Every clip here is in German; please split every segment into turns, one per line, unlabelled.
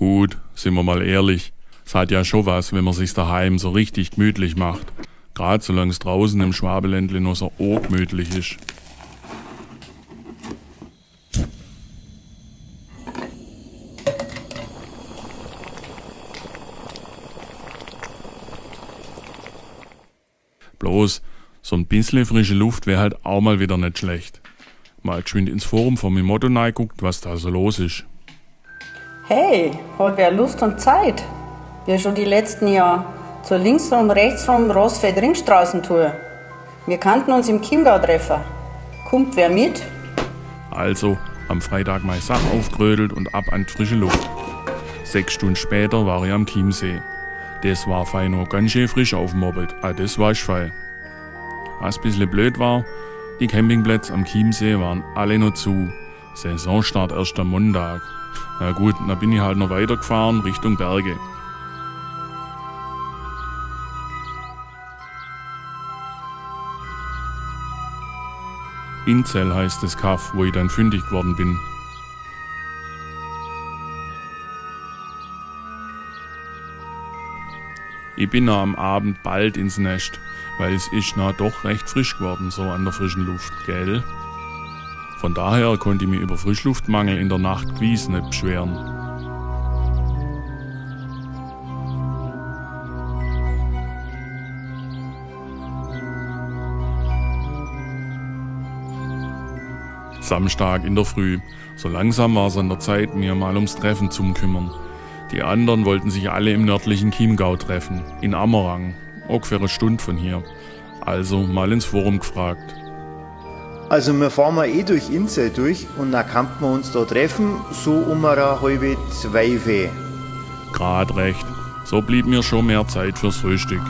Gut, sind wir mal ehrlich. Es hat ja schon was, wenn man sich daheim so richtig gemütlich macht. Gerade solange es draußen im Schwabeländle nur so gemütlich ist. Bloß, so ein bisschen frische Luft wäre halt auch mal wieder nicht schlecht. Mal geschwind ins Forum von meinem Motto guckt, was da so los ist.
Hey, hat wer Lust und Zeit? Wir schon die letzten Jahre zur linksrum, rechtsrum Rosfeld-Ringstraßentour. Wir kannten uns im Chiemgau treffen. Kommt wer mit?
Also, am Freitag meine Sachen aufgerödelt und ab an die frische Luft. Sechs Stunden später war ich am Chiemsee. Das war fein nur ganz schön frisch aufmobbelt. Ah, das war ich fein. Was ein bisschen blöd war, die Campingplätze am Chiemsee waren alle noch zu. Saisonstart erst am Montag. Na gut, dann bin ich halt noch weitergefahren Richtung Berge. Inzell heißt das Kaff, wo ich dann fündig geworden bin. Ich bin noch am Abend bald ins Nest, weil es ist na doch recht frisch geworden, so an der frischen Luft, gell? Von daher konnte ich mich über Frischluftmangel in der Nacht gewiss nicht beschweren. Samstag in der Früh. So langsam war es an der Zeit, mir mal ums Treffen zu kümmern. Die anderen wollten sich alle im nördlichen Chiemgau treffen, in Ammerang, ungefähr eine Stunde von hier. Also mal ins Forum gefragt.
Also wir fahren mal eh durch Inzell durch und dann kann man uns da treffen, so um eine halbe zwei Fee.
Grad recht. So blieb mir schon mehr Zeit fürs Frühstück.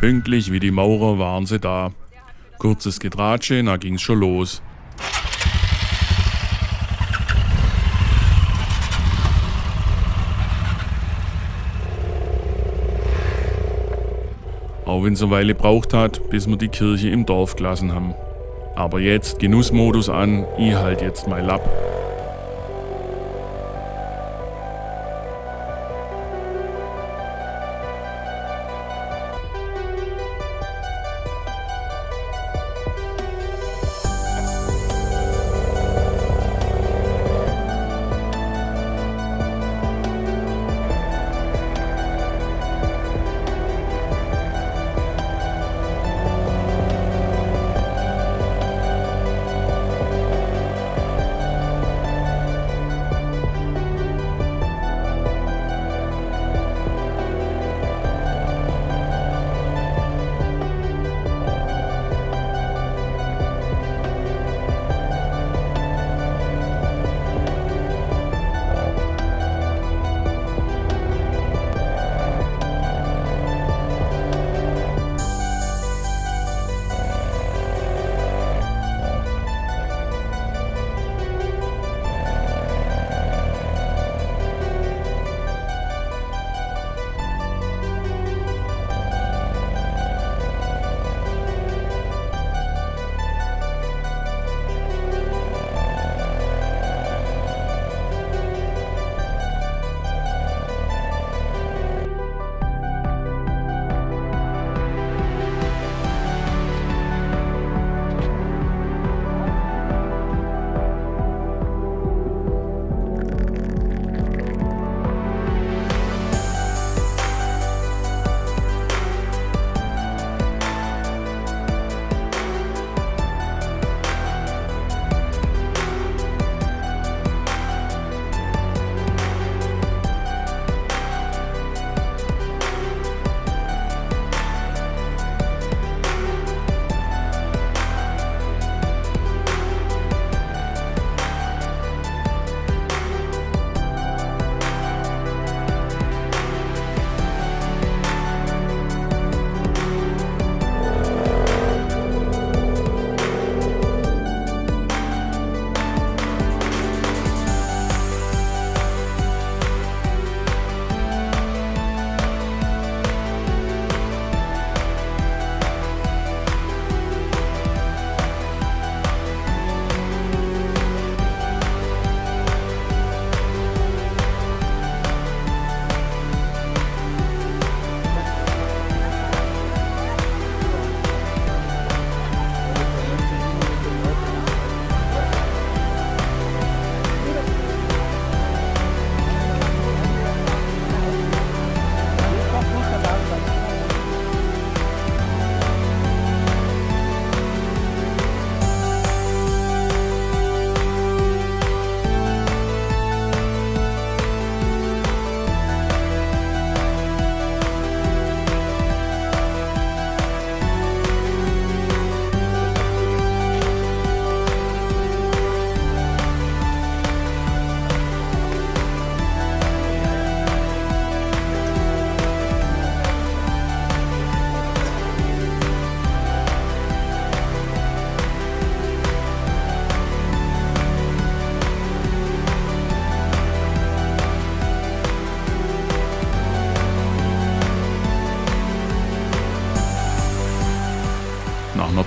Pünktlich wie die Maurer waren sie da. Kurzes Getratsche, da ging's schon los. Auch wenn es eine Weile braucht hat, bis wir die Kirche im Dorf gelassen haben. Aber jetzt Genussmodus an, ich halt jetzt mein Lapp.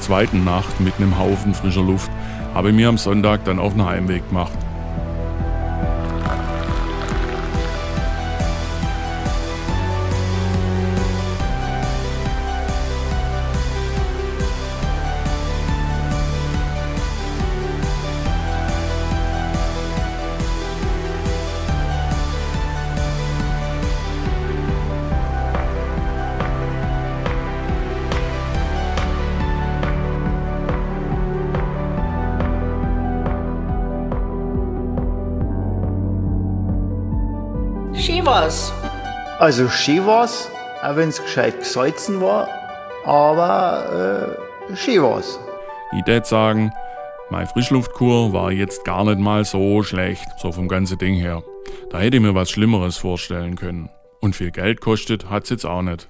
Zweiten Nacht mit einem Haufen frischer Luft habe ich mir am Sonntag dann auf den Heimweg gemacht.
War's.
Also war's, auch wenn's gescheit gesalzen war, aber äh, war's.
Ich würde sagen, meine Frischluftkur war jetzt gar nicht mal so schlecht, so vom ganzen Ding her. Da hätte ich mir was Schlimmeres vorstellen können. Und viel Geld kostet hat's jetzt auch nicht.